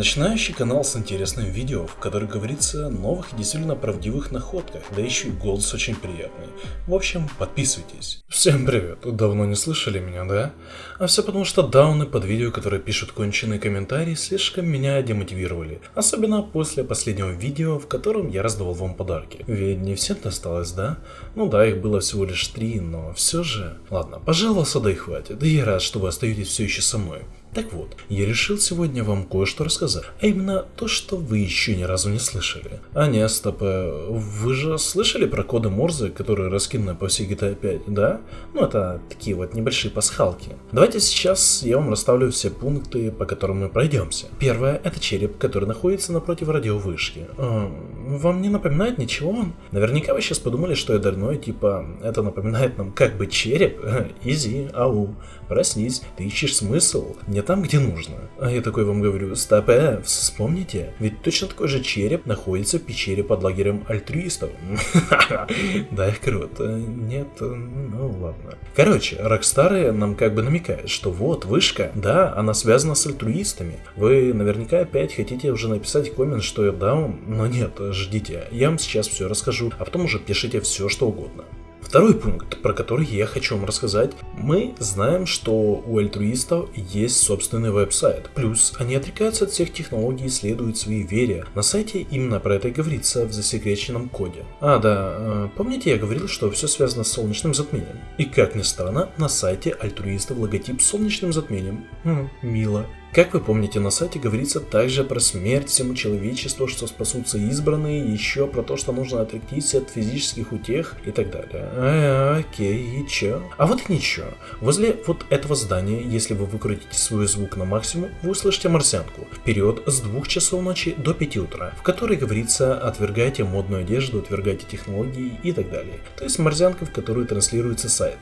Начинающий канал с интересным видео, в котором говорится о новых и действительно правдивых находках, да еще и голос очень приятный. В общем, подписывайтесь. Всем привет, давно не слышали меня, да? А все потому что дауны под видео, которые пишут конченые комментарии, слишком меня демотивировали. Особенно после последнего видео, в котором я раздавал вам подарки. Ведь не всем досталось, да? Ну да, их было всего лишь три, но все же... Ладно, пожалуйста, да и хватит. Да я рад, что вы остаетесь все еще со мной. Так вот, я решил сегодня вам кое-что рассказать, а именно то, что вы еще ни разу не слышали. А не, стоп, э, вы же слышали про коды Морзе, которые раскинуты по всей GTA 5, да? Ну, это такие вот небольшие пасхалки. Давайте сейчас я вам расставлю все пункты, по которым мы пройдемся. Первое, это череп, который находится напротив радиовышки. Э, вам не напоминает ничего? Наверняка вы сейчас подумали, что я дурной, типа, это напоминает нам как бы череп? Изи, ау, проснись, ты ищешь смысл. Не не там, где нужно. А я такой вам говорю, стоп, э, вспомните, ведь точно такой же череп находится в пещере под лагерем альтруистов. Да, круто. Нет, ну ладно. Короче, Рокстары нам как бы намекают, что вот, вышка, да, она связана с альтруистами. Вы наверняка опять хотите уже написать коммент, что я даун, но нет, ждите, я вам сейчас все расскажу, а потом уже пишите все, что угодно. Второй пункт, про который я хочу вам рассказать. Мы знаем, что у альтруистов есть собственный веб-сайт. Плюс они отрекаются от всех технологий и следуют своей вере. На сайте именно про это и говорится в засекреченном коде. А, да, э, помните я говорил, что все связано с солнечным затмением? И как ни странно, на сайте альтруистов логотип с солнечным затмением. Хм, мило. Как вы помните, на сайте говорится также про смерть всему человечеству, что спасутся избранные, еще про то, что нужно отректись от физических утех и так далее. А, окей, и чё? А вот и ничего. Возле вот этого здания, если вы выкрутите свой звук на максимум, вы услышите марсианку. Вперед с 2 часов ночи до 5 утра, в которой говорится отвергайте модную одежду, отвергайте технологии и так далее. То есть марсианка, в которую транслируется сайт.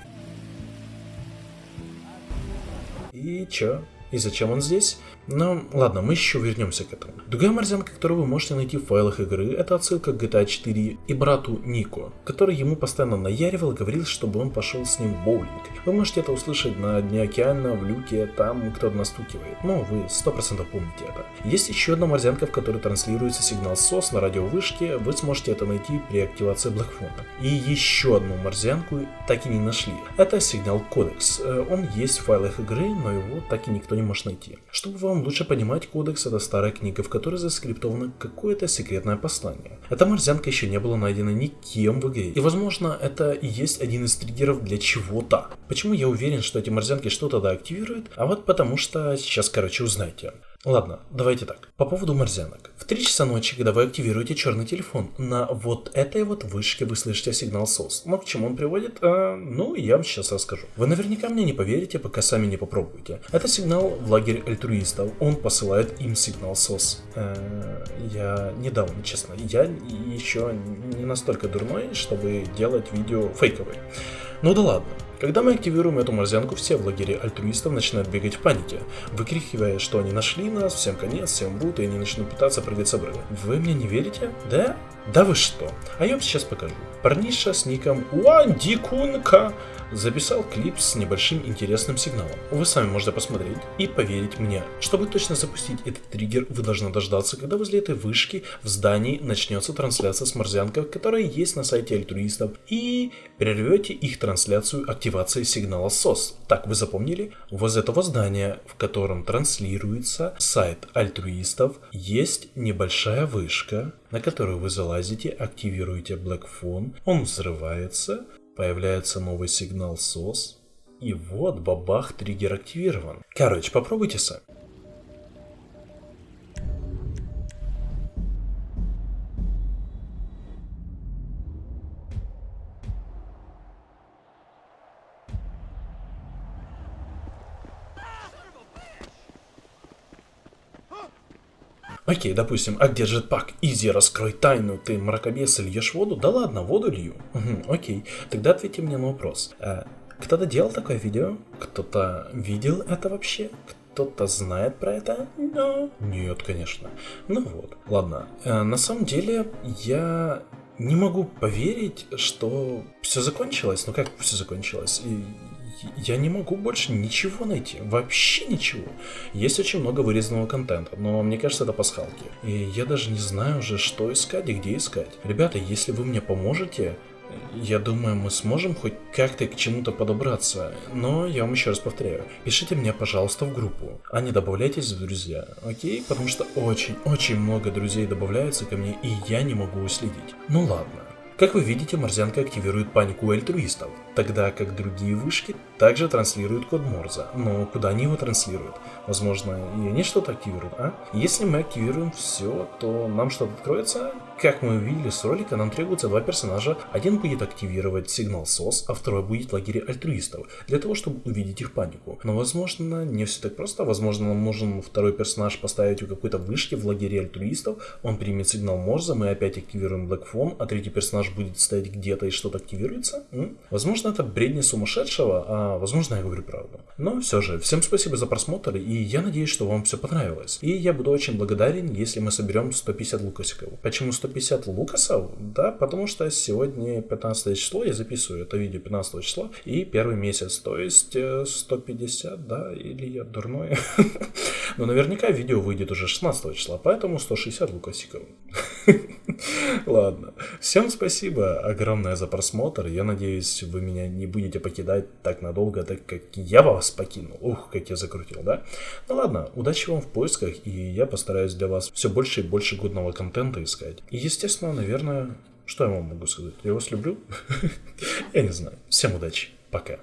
И чё? И зачем он здесь? Но ладно, мы еще вернемся к этому. Другая морзянка, которую вы можете найти в файлах игры, это отсылка к GTA 4 и брату Нико, который ему постоянно наяривал и говорил, чтобы он пошел с ним в боулинг. Вы можете это услышать на дне океана, в люке, там кто-то настукивает. Ну, вы 100% помните это. Есть еще одна морзянка, в которой транслируется сигнал SOS на радиовышке, вы сможете это найти при активации Блэкфона. И еще одну морзянку так и не нашли. Это сигнал Кодекс. Э, он есть в файлах игры, но его так и никто не может найти. Чтобы вам лучше понимать кодекс, это старая книга, в которой заскриптовано какое-то секретное послание. Эта морзянка еще не была найдена никем в игре, и возможно это и есть один из триггеров для чего-то. Почему я уверен, что эти морзянки что-то да активируют? А вот потому что сейчас короче узнаете. Ладно, давайте так. По поводу морзянок. В 3 часа ночи, когда вы активируете черный телефон, на вот этой вот вышке вы слышите сигнал SOS. Но к чему он приводит? А, ну, я вам сейчас расскажу. Вы наверняка мне не поверите, пока сами не попробуете. Это сигнал в лагерь альтруистов. Он посылает им сигнал SOS. Э, я недавно, честно, я еще не настолько дурной, чтобы делать видео фейковые. Ну да ладно. Когда мы активируем эту морзянку, все в лагере альтруистов начинают бегать в панике, выкрикивая, что они нашли нас, всем конец, всем бут, и они начнут пытаться прыгать с обрыва. Вы мне не верите? Да? Да вы что? А я вам сейчас покажу. Парниша с ником Уандикунка записал клип с небольшим интересным сигналом. Вы сами можете посмотреть и поверить мне. Чтобы точно запустить этот триггер, вы должны дождаться, когда возле этой вышки в здании начнется трансляция с морзянкой, которая есть на сайте альтруистов, и прервете их трансляцию активацией сигнала SOS. Так, вы запомнили? Возле этого здания, в котором транслируется сайт альтруистов, есть небольшая вышка, на которую вы залазите, активируете Black Phone, он взрывается, Появляется новый сигнал SOS. И вот, бабах, триггер активирован. Короче, попробуйте сами. Окей, допустим, а где жетпак? Изи, раскрой тайну, ты мракобес льешь воду? Да ладно, воду лью. Угу, окей, тогда ответьте мне на вопрос. А, кто-то делал такое видео? Кто-то видел это вообще? Кто-то знает про это? No. Нет, конечно. Ну вот, ладно. А, на самом деле, я не могу поверить, что все закончилось. Ну как все закончилось? Я не могу больше ничего найти, вообще ничего. Есть очень много вырезанного контента, но мне кажется, это пасхалки. И я даже не знаю уже, что искать и где искать. Ребята, если вы мне поможете, я думаю, мы сможем хоть как-то к чему-то подобраться, но я вам еще раз повторяю, пишите мне, пожалуйста, в группу, а не добавляйтесь в друзья, окей? Потому что очень-очень много друзей добавляются ко мне, и я не могу уследить. Ну ладно. Как вы видите, Морзянка активирует панику альтруистов, тогда как другие вышки также транслируют код Морза. Но куда они его транслируют? Возможно, и они что-то активируют, а? Если мы активируем все, то нам что-то откроется? Как мы увидели с ролика, нам требуется два персонажа. Один будет активировать сигнал СОС, а второй будет в лагере альтруистов, для того, чтобы увидеть их панику. Но возможно, не все так просто. Возможно, нам нужен второй персонаж поставить у какой-то вышки в лагере альтруистов, он примет сигнал Морза, мы опять активируем Black Phone, а третий персонаж будет стоять где-то и что-то активируется. М? Возможно, это бредни сумасшедшего, а возможно, я говорю правду. Но все же, всем спасибо за просмотр, и я надеюсь, что вам все понравилось. И я буду очень благодарен, если мы соберем 150 лукасиков. Почему 150? 150 лукасов, да, потому что сегодня 15 число, я записываю это видео 15 числа, и первый месяц, то есть 150, э, да, или я дурной. Но наверняка видео выйдет уже 16 числа, поэтому 160 лукасиков. Ладно. Всем спасибо огромное за просмотр. Я надеюсь, вы меня не будете покидать так надолго, так как я вас покинул. Ух, как я закрутил, да? Ну ладно, удачи вам в поисках, и я постараюсь для вас все больше и больше годного контента искать. И естественно, наверное, что я вам могу сказать? Я вас люблю? Я не знаю. Всем удачи. Пока.